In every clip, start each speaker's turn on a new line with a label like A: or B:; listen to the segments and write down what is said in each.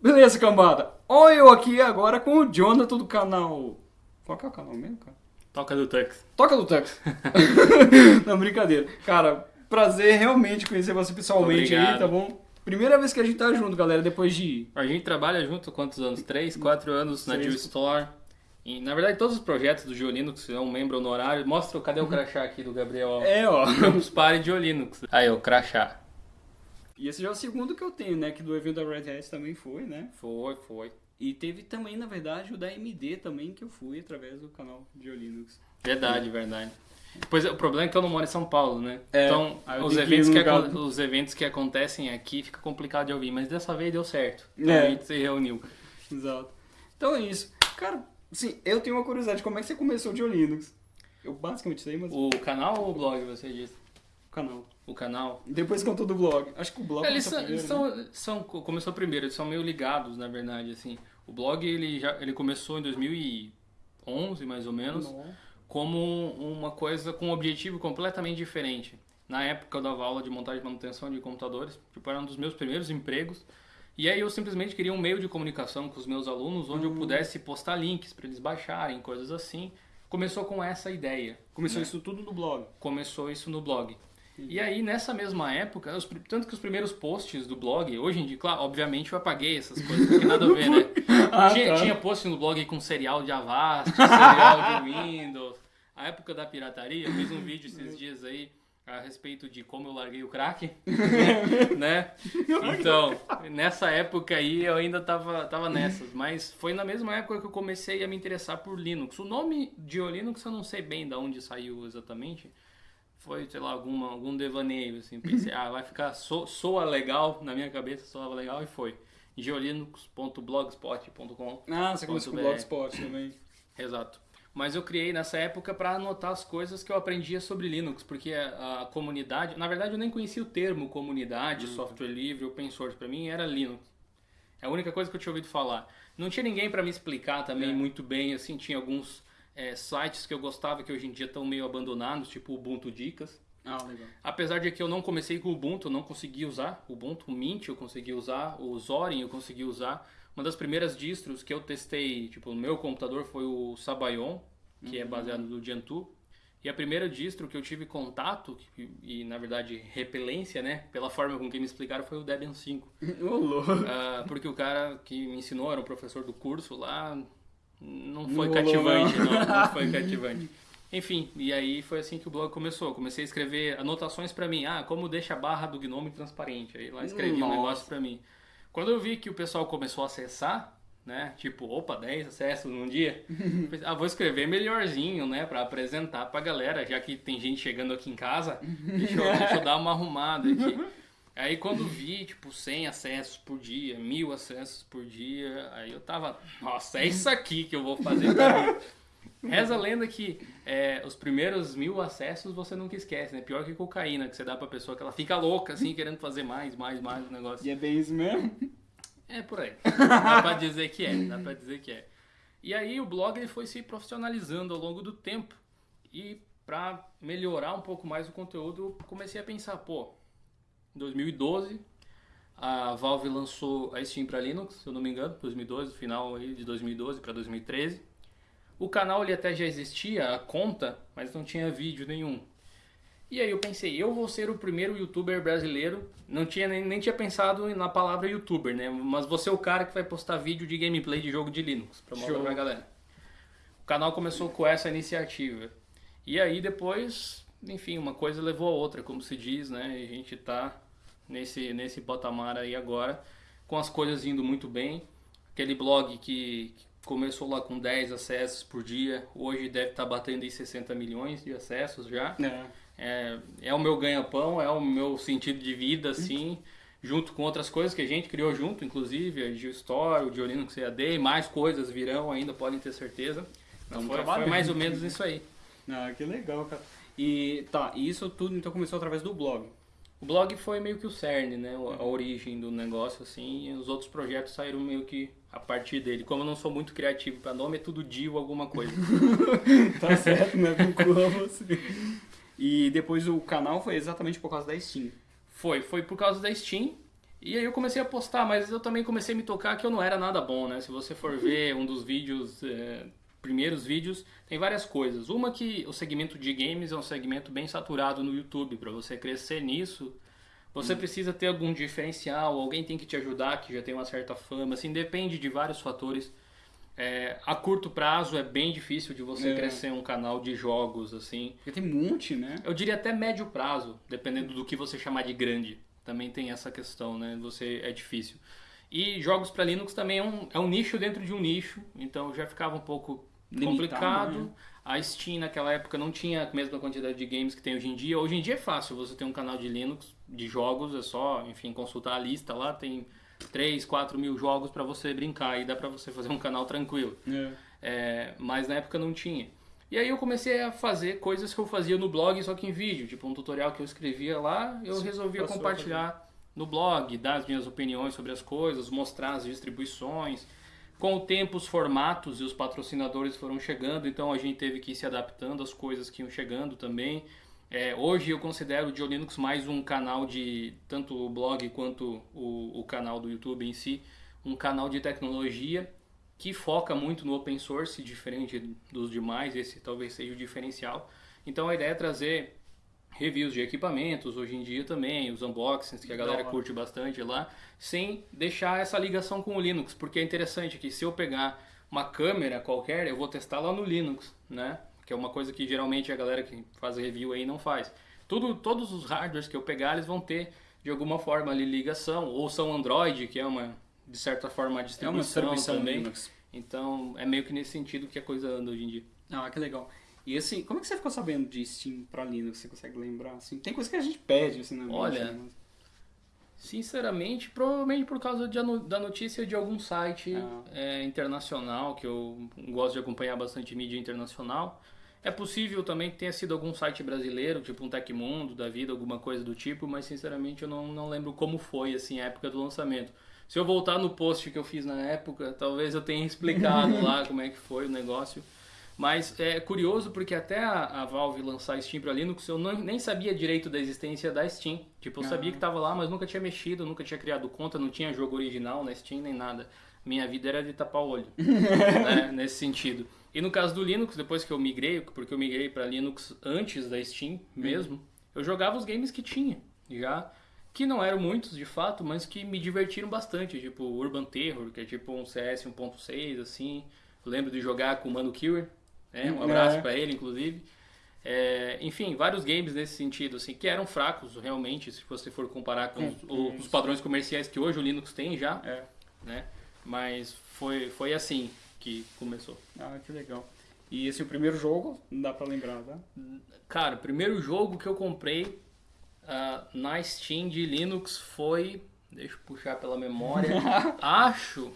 A: Beleza, cambada. Olha eu aqui agora com o Jonathan do canal. Qual que é o canal mesmo, cara?
B: Toca do Tux.
A: Toca do Tux. Não, brincadeira. Cara, prazer realmente conhecer você pessoalmente aí,
B: Obrigado.
A: tá bom? Primeira vez que a gente tá junto, galera, depois de.
B: A gente trabalha junto quantos anos? Três, quatro anos na. Jill Store. E, na verdade, todos os projetos do Geolinux, se é um membro honorário, mostra cadê o crachá aqui do Gabriel?
A: É, ó.
B: Campus Party Geolinux. Aí, o crachá.
A: E esse já é o segundo que eu tenho, né? Que do evento da Red Hat também foi, né?
B: Foi, foi.
A: E teve também, na verdade, o da MD também, que eu fui através do canal de Linux.
B: Verdade, verdade. Pois é, o problema é que eu não moro em São Paulo, né?
A: É,
B: então, os
A: que
B: eventos que,
A: lugar-
B: acon- os eventos que acontecem aqui fica complicado de ouvir, mas dessa vez deu certo.
A: É.
B: Então, A gente se reuniu.
A: Exato. Então é isso. Cara, sim, eu tenho uma curiosidade. Como é que você começou de Linux? Eu basicamente sei, mas O
B: canal ou o blog, você disse?
A: Canal.
B: O canal.
A: Depois contou do blog. Acho que o blog
B: Eles
A: começou
B: são,
A: primeiro, né?
B: são, são- começou primeiro, eles são meio ligados, na verdade, assim. O blog, ele já ele começou em 2011, mais ou menos,
A: Nossa.
B: como uma coisa com um objetivo completamente diferente. Na época eu dava aula de montagem e manutenção de computadores, tipo, era um dos meus primeiros empregos. E aí eu simplesmente queria um meio de comunicação com os meus alunos, onde eu pudesse postar links para eles baixarem, coisas assim. Começou com essa ideia.
A: Começou
B: né?
A: isso tudo no blog.
B: começou isso no blog. E aí, nessa mesma época, os tanto que os primeiros posts do blog, hoje em dia, claro, obviamente eu apaguei essas coisas, não tem nada a ver, né?
A: Ah,
B: tinha,
A: tá.
B: tinha post no blog com serial de Avast, serial de Windows. A época da pirataria, eu fiz um vídeo esses dias aí a respeito de como eu larguei o crack, né? Então, nessa época aí eu ainda tava, tava nessas, mas foi na mesma época que eu comecei a me interessar por Linux. O nome de Linux eu não sei bem de onde saiu exatamente, foi, sei lá, alguma, algum devaneio, assim, pensei, ah, vai ficar, so, soa legal, na minha cabeça soava legal e foi. geolinux.blogspot.com
A: Ah, você começou com Blogspot também.
B: Exato. Mas eu criei nessa época para anotar as coisas que eu aprendia sobre Linux, porque a, a comunidade, na verdade eu nem conhecia o termo comunidade, software livre, open source, para mim era Linux. É a única coisa que eu tinha ouvido falar. Não tinha ninguém para me explicar também
A: É.
B: muito bem, assim, tinha alguns é, sites que eu gostava que hoje em dia estão meio abandonados, tipo o Ubuntu Dicas.
A: Ah, legal.
B: Apesar de que eu não comecei com o Ubuntu, eu não consegui usar. O Ubuntu Mint eu consegui usar, o Zorin eu consegui usar. Uma das primeiras distros que eu testei, tipo, no meu computador foi o Sabayon, que é baseado no Gentoo. E a primeira distro que eu tive contato, e, e, na verdade repelência, né, pela forma com que me explicaram, foi o Debian 5.
A: Ô, louco.
B: Ah, porque o cara que me ensinou, era o professor do curso lá, não foi
A: Não
B: cativante,
A: não.
B: não, não foi cativante. Enfim, e aí foi assim que o blog começou. Eu comecei a escrever anotações pra mim. Ah, como deixa a barra do Gnome transparente. Aí lá escrevi um
A: Nossa.
B: negócio pra mim. Quando eu vi que o pessoal começou a acessar, né? Tipo, opa, 10 acessos num dia. Ah, vou escrever melhorzinho, né? Pra apresentar pra galera, já que tem gente chegando aqui em casa. Deixa eu, deixa eu dar uma arrumada aqui. Aí quando vi, tipo, 100 acessos por dia, mil acessos por dia, aí eu tava, nossa, é isso aqui que eu vou fazer pra mim. Reza a lenda que é, os primeiros mil acessos você nunca esquece, né? Pior que cocaína, que você dá pra pessoa que ela fica louca, assim, querendo fazer mais, mais, mais o negócio.
A: E é bem isso mesmo?
B: É por aí. Dá pra dizer que é, dá pra dizer que é. E aí o blog ele foi se profissionalizando ao longo do tempo. E pra melhorar um pouco mais o conteúdo, eu comecei a pensar, pô, em 2012 a Valve lançou a Steam para Linux, se eu não me engano, 2012, final aí de 2012 para 2013. O canal ele até já existia, a conta, mas não tinha vídeo nenhum. E aí eu pensei, eu vou ser o primeiro youtuber brasileiro. Não tinha nem, nem tinha pensado na palavra youtuber, né? Mas você é o cara que vai postar vídeo de gameplay de jogo de Linux pra mostrar pra galera. O canal começou com essa iniciativa. E aí depois, enfim, uma coisa levou a outra, como se diz, né? E a gente tá nesse, nesse patamar aí agora, com as coisas indo muito bem. Aquele blog que que começou lá com 10 acessos por dia, hoje deve estar batendo em 60 milhões de acessos já.
A: É.
B: É, é o meu ganha-pão, é o meu sentido de vida, assim, junto com outras coisas que a gente criou junto, inclusive a Geostore, o Diolinux CAD, e mais coisas virão ainda, podem ter certeza. Então foi, foi mais ou menos isso aí.
A: Ah, que legal, cara. E tá, e isso tudo então começou através do blog.
B: O blog foi meio que o cerne, né? A origem do negócio, assim, e os outros projetos saíram meio que a partir dele. Como eu não sou muito criativo para nome, é tudo Dio alguma coisa.
A: Tá certo, né? Você. E depois o canal foi exatamente por causa da Steam.
B: Foi, foi por causa da Steam. E aí eu comecei a postar, mas eu também comecei a me tocar que eu não era nada bom, né? Se você for ver um dos vídeos, é, primeiros vídeos, tem várias coisas. Uma que o segmento de games é um segmento bem saturado no YouTube. Para você crescer nisso, você hum. precisa ter algum diferencial, alguém tem que te ajudar, que já tem uma certa fama, assim, depende de vários fatores. É, a curto prazo é bem difícil de você é. crescer um canal de jogos, assim.
A: Porque tem um monte, né?
B: Eu diria até médio prazo, dependendo do que você chamar de grande. Também tem essa questão, né? Você é difícil. E jogos para Linux também é um, é um nicho dentro de um nicho, então já ficava um pouco Complicado. Né? A Steam naquela época não tinha a mesma quantidade de games que tem hoje em dia. Hoje em dia é fácil você ter um canal de Linux, de jogos, é só, enfim, consultar a lista lá, tem 3, 4 mil jogos para você brincar e dá para você fazer um canal tranquilo. É. É, mas na época não tinha. E aí eu comecei a fazer coisas que eu fazia no blog, só que em vídeo. Tipo, um tutorial que eu escrevia lá, eu Sim, resolvia compartilhar no blog, dar as minhas opiniões sobre as coisas, mostrar as distribuições. Com o tempo, os formatos e os patrocinadores foram chegando, então a gente teve que ir se adaptando às coisas que iam chegando também. É, hoje eu considero o Geolinux mais um canal de, tanto o blog quanto o, o canal do YouTube em si, um canal de tecnologia que foca muito no open source, diferente dos demais, esse talvez seja o diferencial. Então a ideia é trazer reviews de equipamentos, hoje em dia também, os unboxings que a galera Não. curte bastante lá, sem deixar essa ligação com o Linux, porque é interessante que se eu pegar uma câmera qualquer, eu vou testar lá no Linux, né? Que é uma coisa que geralmente a galera que faz review aí não faz. Tudo, todos os hardwares que eu pegar, eles vão ter de alguma forma ali ligação, ou são Android, que é uma de certa forma, a distribuição, é uma também. Linux. Então, é meio que nesse sentido que a coisa anda hoje em dia.
A: Ah, que legal. E assim, como é que você ficou sabendo de Steam para Linux? Você consegue lembrar? Assim, tem coisa que a gente pede, assim, na
B: Olha, mas... sinceramente, provavelmente por causa de, da notícia de algum site ah. é, internacional, que eu gosto de acompanhar bastante mídia internacional. É possível também que tenha sido algum site brasileiro, tipo um Tecmundo da vida, alguma coisa do tipo, mas sinceramente eu não, não lembro como foi assim a época do lançamento. Se eu voltar no post que eu fiz na época, talvez eu tenha explicado lá como é que foi o negócio. Mas é curioso porque até a, a Valve lançar Steam para Linux, eu não, nem sabia direito da existência da Steam. Tipo, eu sabia que estava lá, mas nunca tinha mexido, nunca tinha criado conta, não tinha jogo original na Steam nem nada. Minha vida era de tapar o olho, né, nesse sentido. E no caso do Linux, depois que eu migrei, porque eu migrei para Linux antes da Steam mesmo, uhum. eu jogava os games que tinha já que não eram muitos de fato, mas que me divertiram bastante, tipo Urban Terror, que é tipo um CS 1.6 assim. Eu lembro de jogar com o Mano Killer, né? Um abraço é. para ele inclusive. É, enfim, vários games nesse sentido, assim, que eram fracos realmente, se você for comparar com os, os padrões comerciais que hoje o Linux tem já, é. né? Mas foi, foi assim que começou.
A: Ah, que legal. E esse é o primeiro jogo, não dá pra lembrar, tá?
B: Cara, o primeiro jogo que eu comprei uh, na Steam de Linux foi. Deixa eu puxar pela memória. acho.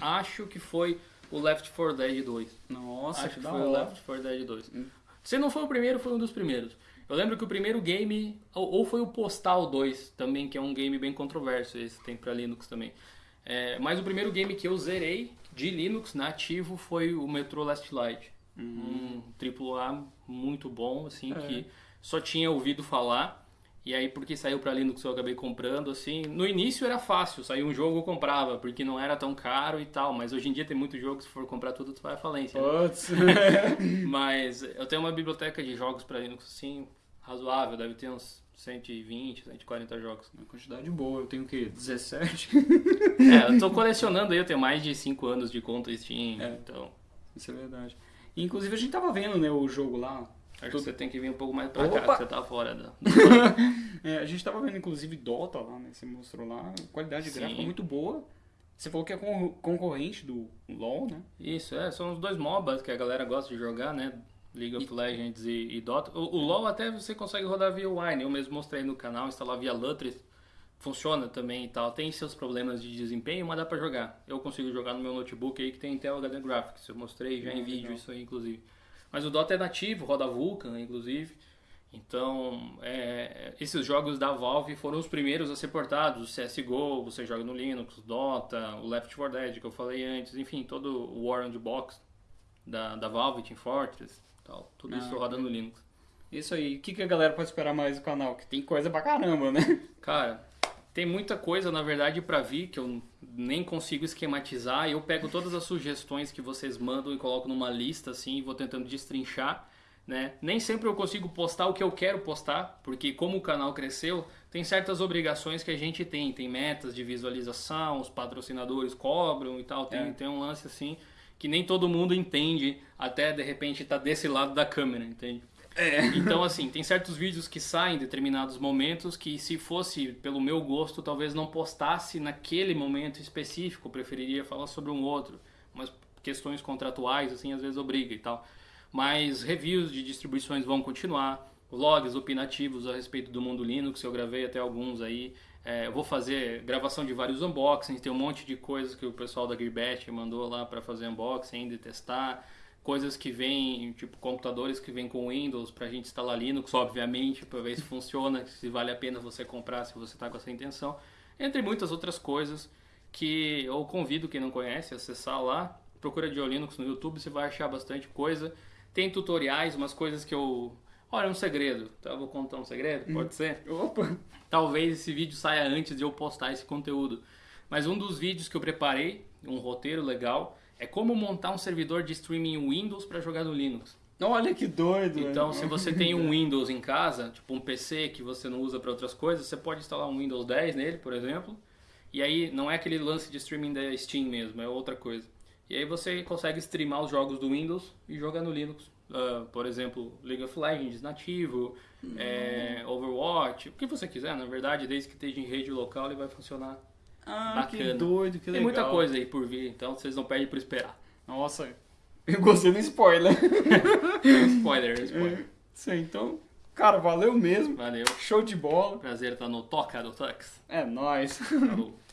B: Acho que foi o Left 4 Dead 2.
A: Nossa,
B: acho que, foi o Left 4 Dead 2. Hum. Se não foi o primeiro, foi um dos primeiros. Eu lembro que o primeiro game, ou, foi o Postal 2 também, que é um game bem controverso, esse tem para Linux também. É, mas o primeiro game que eu zerei de Linux nativo foi o Metro Last Light. Uhum. Um AAA muito bom, assim, é. que só tinha ouvido falar. E aí, porque saiu para Linux, eu acabei comprando, assim. No início era fácil, saiu um jogo eu comprava, porque não era tão caro e tal. Mas hoje em dia tem muitos jogos, se for comprar tudo, tu vai à falência. Né? mas eu tenho uma biblioteca de jogos para Linux, assim, razoável, deve ter uns 120, 140 jogos.
A: Uma quantidade boa, eu tenho o quê? 17?
B: é, eu tô colecionando aí, eu tenho mais de 5 anos de conta Steam, é, então...
A: Isso é verdade. Inclusive a gente tava vendo, né, o jogo lá,
B: Acho que você tem que vir um pouco mais pra Opa! cá, que você tá fora da.
A: é, a gente tava vendo inclusive Dota lá, né? Você mostrou lá, qualidade Sim. gráfica muito boa. Você falou que é concorrente do LoL, né?
B: Isso, é, são os dois MOBAs que a galera gosta de jogar, né? League of. Legends e, e Dota. O, o, LoL até você consegue rodar via Wine, eu mesmo mostrei no canal, instalar via Lutris. Funciona também e tal. Tem seus problemas de desempenho, mas dá pra jogar. Eu consigo jogar no meu notebook aí que tem Intel HD Graphics. Eu mostrei já em vídeo legal. isso aí, inclusive. Mas o Dota é nativo, roda Vulkan, inclusive. Então, é, esses jogos da Valve foram os primeiros a ser portados. O CSGO, você joga no Linux, Dota, o Left 4 Dead, que eu falei antes. Enfim, todo o War on the Box da, da Valve, Team Fortress, tal, tudo ah, isso roda no Linux.
A: Isso aí. O que, que a galera pode esperar mais do canal? Que tem coisa pra caramba, né?
B: Cara, Tem muita coisa, na verdade, para vir que eu nem consigo esquematizar. Eu pego todas as sugestões que vocês mandam e coloco numa lista assim e vou tentando destrinchar. Né? Nem sempre eu consigo postar o que eu quero postar, porque como o canal cresceu, tem certas obrigações que a gente tem, tem metas de visualização, os patrocinadores cobram e tal, tem, é. tem um lance assim que nem todo mundo entende, até de repente tá desse lado da câmera, entende? É. Então, assim, tem certos vídeos que saem em determinados momentos que, se fosse pelo meu gosto, talvez não postasse naquele momento específico, preferiria falar sobre um outro. Mas questões contratuais, assim, às vezes obriga e tal. Mas reviews de distribuições vão continuar, vlogs opinativos a respeito do mundo Linux, eu gravei até alguns aí. É, eu vou fazer gravação de vários unboxings, tem um monte de coisas que o pessoal da Gearbest mandou lá para fazer unboxing ainda testar. Coisas que vêm, tipo computadores que vêm com Windows para a gente instalar Linux, obviamente, para ver se funciona, se vale a pena você comprar se você está com essa intenção. Entre muitas outras coisas que eu convido quem não conhece a acessar lá. Procura de Linux no YouTube, você vai achar bastante coisa. Tem tutoriais, umas coisas que eu. Olha, um segredo. Então, eu vou contar um segredo? Hum. Pode ser?
A: Opa!
B: Talvez esse vídeo saia antes de eu postar esse conteúdo. Mas um dos vídeos que eu preparei, um roteiro legal, é como montar um servidor de streaming Windows para jogar no Linux.
A: Olha que doido!
B: Então, se você tem um Windows em casa, tipo um PC que você não usa para outras coisas, você pode instalar um Windows 10 nele, por exemplo. E aí não é aquele lance de streaming da Steam mesmo, é outra coisa. E aí você consegue streamar os jogos do Windows e jogar no Linux. Uh, por exemplo, League of Legends nativo, uhum. é, Overwatch, o que você quiser, na verdade, desde que esteja em rede local ele vai funcionar.
A: Ah, Bacana. que doido, que legal.
B: Tem muita coisa aí por vir, então vocês não perdem por esperar.
A: Nossa, eu gostei do spoiler.
B: spoiler, spoiler. É,
A: isso aí, então, cara, valeu mesmo.
B: Valeu.
A: Show de bola.
B: Prazer estar no Toca do Tux.
A: É nóis. Falou.